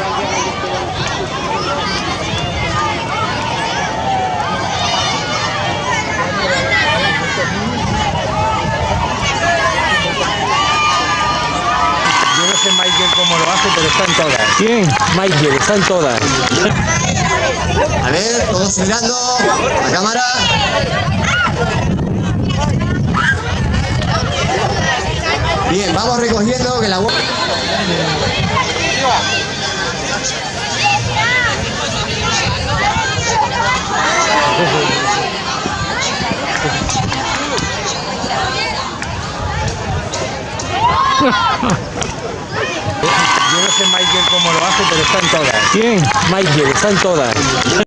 yo no sé Michael cómo lo hace, pero están todas. ¿Quién? Michael, están todas. A ver, todos mirando la cámara. Bien, vamos recogiendo que la Yo no sé Michael cómo lo hace, pero están todas. ¿Quién? Michael, están todas.